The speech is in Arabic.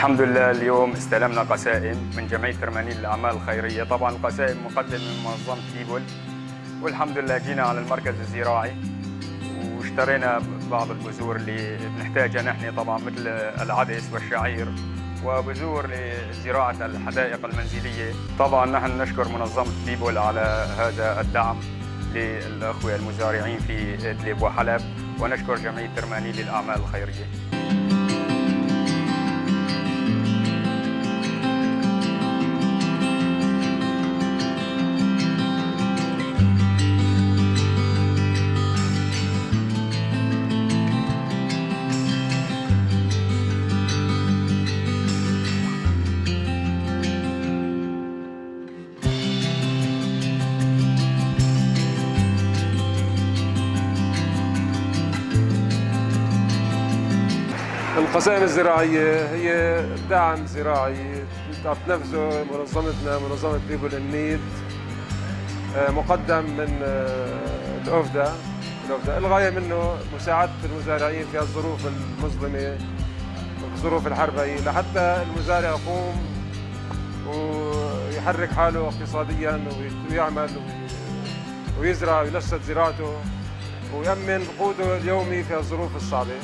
الحمد لله اليوم استلمنا قسائم من جمعية ترمانيل للأعمال الخيرية طبعا القسائم مقدمة من منظمة كيبل والحمد لله جينا على المركز الزراعي واشترينا بعض البذور اللي بنحتاجها نحن طبعا مثل العدس والشعير وبذور لزراعة الحدائق المنزلية. طبعا نحن نشكر منظمة كيبل على هذا الدعم للأخوة المزارعين في إدلب وحلب ونشكر جمعية ترمانيل للأعمال الخيرية. القسائم الزراعية هي دعم زراعي. تنفذه منظمتنا منظمة بيبل النيد آه، مقدم من آه، الأوفدا الأوفدا الغاية منه مساعدة المزارعين في الظروف المظلمة الظروف الحربية. لحتى المزارع يقوم ويحرك حاله اقتصاديا ويعمل ويزرع وينشط زراعته ويأمن قوته اليومي في الظروف الصعبة.